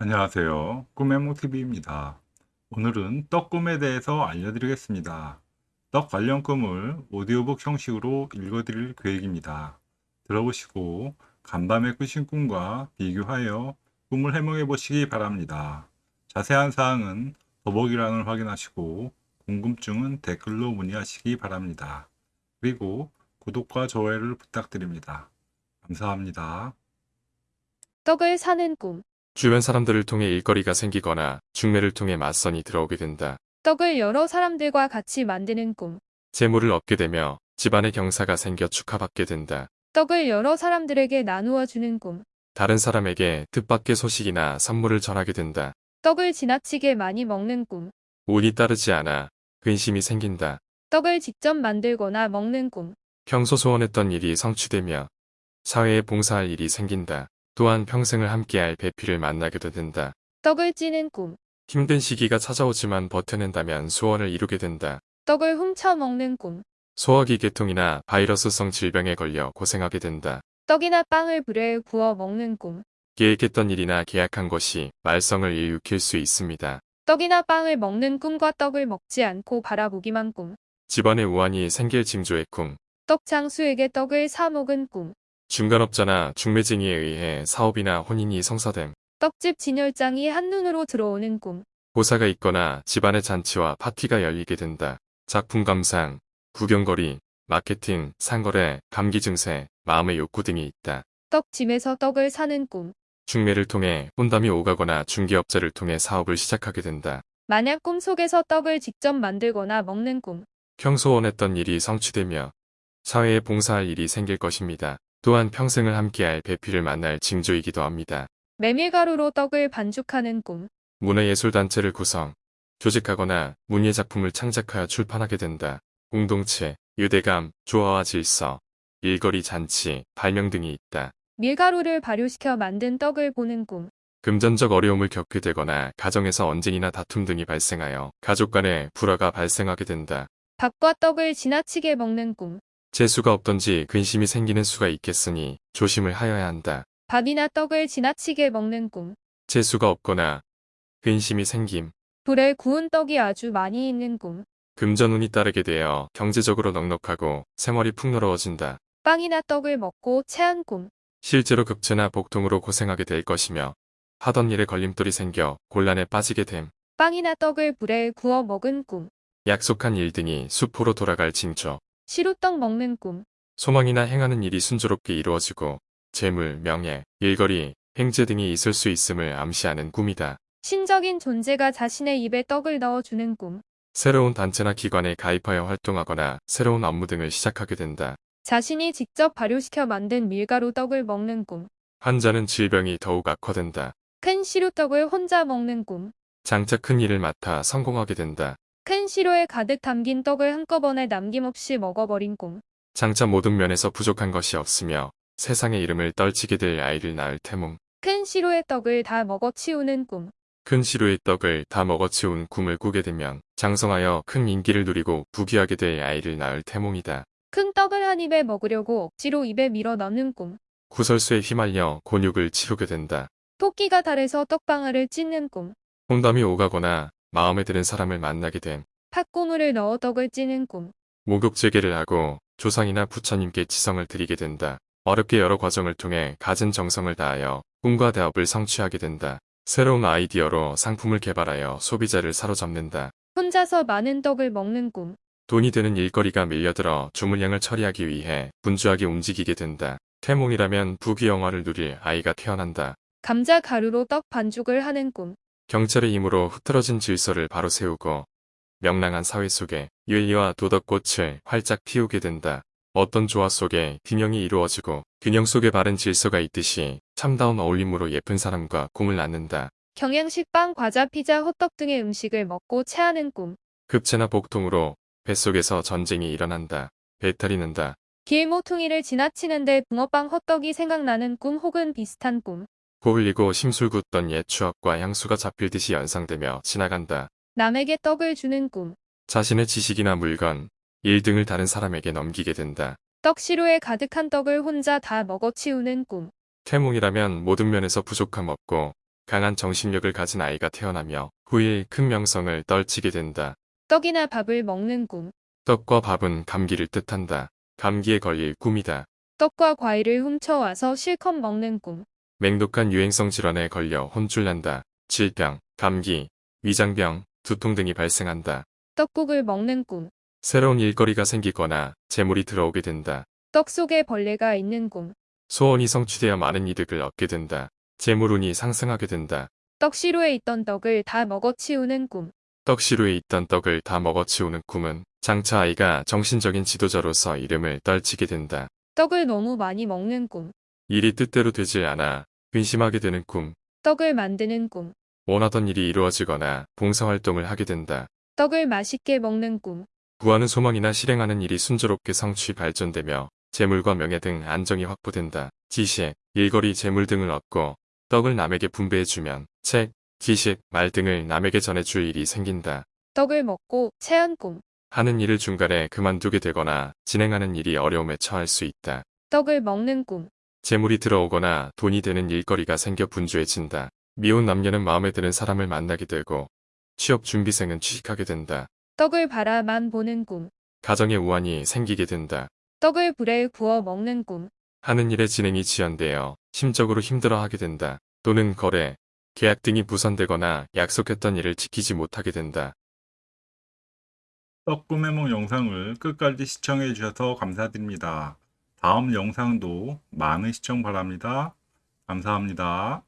안녕하세요. 꿈의 몽TV입니다. 오늘은 떡꿈에 대해서 알려드리겠습니다. 떡 관련 꿈을 오디오북 형식으로 읽어드릴 계획입니다. 들어보시고 간밤에 꾸신 꿈과 비교하여 꿈을 해몽해 보시기 바랍니다. 자세한 사항은 더보기란을 확인하시고 궁금증은 댓글로 문의하시기 바랍니다. 그리고 구독과 좋아요를 부탁드립니다. 감사합니다. 떡을 사는 꿈. 주변 사람들을 통해 일거리가 생기거나 중매를 통해 맞선이 들어오게 된다. 떡을 여러 사람들과 같이 만드는 꿈. 재물을 얻게 되며 집안의 경사가 생겨 축하받게 된다. 떡을 여러 사람들에게 나누어 주는 꿈. 다른 사람에게 뜻밖의 소식이나 선물을 전하게 된다. 떡을 지나치게 많이 먹는 꿈. 운이 따르지 않아 근심이 생긴다. 떡을 직접 만들거나 먹는 꿈. 평소 소원했던 일이 성취되며 사회에 봉사할 일이 생긴다. 또한 평생을 함께할 배필을 만나게도 된다. 떡을 찌는 꿈. 힘든 시기가 찾아오지만 버텨낸다면 소원을 이루게 된다. 떡을 훔쳐 먹는 꿈. 소화기 계통이나 바이러스성 질병에 걸려 고생하게 된다. 떡이나 빵을 불에 구워 먹는 꿈. 계획했던 일이나 계약한 것이 말썽을 일으킬 수 있습니다. 떡이나 빵을 먹는 꿈과 떡을 먹지 않고 바라보기만 꿈. 집안에 우환이 생길 징조의 꿈. 떡 장수에게 떡을 사 먹은 꿈. 중간업자나 중매쟁이에 의해 사업이나 혼인이 성사됨. 떡집 진열장이 한눈으로 들어오는 꿈. 고사가 있거나 집안의 잔치와 파티가 열리게 된다. 작품 감상, 구경거리, 마케팅, 상거래, 감기 증세, 마음의 욕구 등이 있다. 떡집에서 떡을 사는 꿈. 중매를 통해 혼담이 오가거나 중개업자를 통해 사업을 시작하게 된다. 만약 꿈속에서 떡을 직접 만들거나 먹는 꿈. 평소 원했던 일이 성취되며 사회에 봉사할 일이 생길 것입니다. 또한 평생을 함께할 배필을 만날 징조이기도 합니다. 메밀가루로 떡을 반죽하는 꿈. 문화예술단체를 구성, 조직하거나 문예작품을 창작하여 출판하게 된다. 공동체, 유대감, 조화와 질서, 일거리 잔치, 발명 등이 있다. 밀가루를 발효시켜 만든 떡을 보는 꿈. 금전적 어려움을 겪게 되거나 가정에서 언쟁이나 다툼 등이 발생하여 가족 간에 불화가 발생하게 된다. 밥과 떡을 지나치게 먹는 꿈. 재수가 없던지 근심이 생기는 수가 있겠으니 조심을 하여야 한다. 밥이나 떡을 지나치게 먹는 꿈. 재수가 없거나 근심이 생김, 불에 구운 떡이 아주 많이 있는 꿈. 금전운이 따르게 되어 경제적으로 넉넉하고 생활이 풍요로워진다. 빵이나 떡을 먹고 체한 꿈. 실제로 급체나 복통으로 고생하게 될 것이며 하던 일에 걸림돌이 생겨 곤란에 빠지게 됨. 빵이나 떡을 불에 구워 먹은 꿈. 약속한 일 등이 수포로 돌아갈 징조. 시루떡 먹는 꿈. 소망이나 행하는 일이 순조롭게 이루어지고 재물, 명예, 일거리, 행제 등이 있을 수 있음을 암시하는 꿈이다. 신적인 존재가 자신의 입에 떡을 넣어주는 꿈. 새로운 단체나 기관에 가입하여 활동하거나 새로운 업무 등을 시작하게 된다. 자신이 직접 발효시켜 만든 밀가루 떡을 먹는 꿈. 환자는 질병이 더욱 악화된다. 큰 시루떡을 혼자 먹는 꿈. 장차 큰 일을 맡아 성공하게 된다. 큰 시로에 가득 담긴 떡을 한꺼번에 남김없이 먹어버린 꿈. 장차 모든 면에서 부족한 것이 없으며 세상의 이름을 떨치게 될 아이를 낳을 태몽. 큰 시로의 떡을 다 먹어치우는 꿈. 큰 시루의 떡을 다 먹어치운 꿈을 꾸게 되면 장성하여 큰 인기를 누리고 부귀하게 될 아이를 낳을 태몽이다. 큰 떡을 한 입에 먹으려고 억지로 입에 밀어 넣는 꿈. 구설수에 휘말려 곤욕을 치르게 된다. 토끼가 달에서 떡방아를 찢는 꿈. 홍담이 오가거나 마음에 드는 사람을 만나게 됨. 팥고물을 넣어 떡을 찌는 꿈. 목욕제계를 하고 조상이나 부처님께 지성을 드리게 된다. 어렵게 여러 과정을 통해 갖은 정성을 다하여 꿈과 대업을 성취하게 된다. 새로운 아이디어로 상품을 개발하여 소비자를 사로잡는다. 혼자서 많은 떡을 먹는 꿈. 돈이 되는 일거리가 밀려들어 주문량을 처리하기 위해 분주하게 움직이게 된다. 태몽이라면 부귀영화를 누릴 아이가 태어난다. 감자 가루로 떡 반죽을 하는 꿈. 경찰의 힘으로 흐트러진 질서를 바로 세우고 명랑한 사회 속에 윤리와 도덕꽃을 활짝 피우게 된다. 어떤 조화 속에 균형이 이루어지고 균형 속에 바른 질서가 있듯이 참다운 어울림으로 예쁜 사람과 꿈을 낳는다. 경양식 빵, 과자, 피자, 호떡 등의 음식을 먹고 체하는 꿈. 급체나 복통으로 뱃속에서 전쟁이 일어난다. 배탈이 난다. 길모퉁이를 지나치는데 붕어빵, 호떡이 생각나는 꿈 혹은 비슷한 꿈. 코 흘리고 심술 굳던 옛 추억과 향수가 잡힐 듯이 연상되며 지나간다. 남에게 떡을 주는 꿈. 자신의 지식이나 물건, 일 등을 다른 사람에게 넘기게 된다. 떡시루에 가득한 떡을 혼자 다 먹어치우는 꿈. 태몽이라면 모든 면에서 부족함 없고 강한 정신력을 가진 아이가 태어나며 후일 큰 명성을 떨치게 된다. 떡이나 밥을 먹는 꿈. 떡과 밥은 감기를 뜻한다. 감기에 걸릴 꿈이다. 떡과 과일을 훔쳐와서 실컷 먹는 꿈. 맹독한 유행성 질환에 걸려 혼쭐 난다. 질병, 감기, 위장병, 두통 등이 발생한다. 떡국을 먹는 꿈. 새로운 일거리가 생기거나 재물이 들어오게 된다. 떡 속에 벌레가 있는 꿈. 소원이 성취되어 많은 이득을 얻게 된다. 재물운이 상승하게 된다. 떡시루에 있던 떡을 다 먹어치우는 꿈. 떡시루에 있던 떡을 다 먹어치우는 꿈은 장차 아이가 정신적인 지도자로서 이름을 떨치게 된다. 떡을 너무 많이 먹는 꿈. 일이 뜻대로 되지 않아 근심하게 되는 꿈, 떡을 만드는 꿈. 원하던 일이 이루어지거나 봉사활동을 하게 된다. 떡을 맛있게 먹는 꿈. 구하는 소망이나 실행하는 일이 순조롭게 성취 발전되며 재물과 명예 등 안정이 확보된다. 지식, 일거리, 재물 등을 얻고 떡을 남에게 분배해주면 책, 지식, 말 등을 남에게 전해줄 일이 생긴다. 떡을 먹고 체한 꿈. 하는 일을 중간에 그만두게 되거나 진행하는 일이 어려움에 처할 수 있다. 떡을 먹는 꿈. 재물이 들어오거나 돈이 되는 일거리가 생겨 분주해진다. 미혼 남녀는 마음에 드는 사람을 만나게 되고 취업 준비생은 취직하게 된다. 떡을 바라만 보는 꿈. 가정에 우환이 생기게 된다. 떡을 불에 구워 먹는 꿈. 하는 일의 진행이 지연되어 심적으로 힘들어하게 된다. 또는 거래, 계약 등이 무산되거나 약속했던 일을 지키지 못하게 된다. 떡꿈해몽 영상을 끝까지 시청해 주셔서 감사드립니다. 다음 영상도 많은 시청 바랍니다. 감사합니다.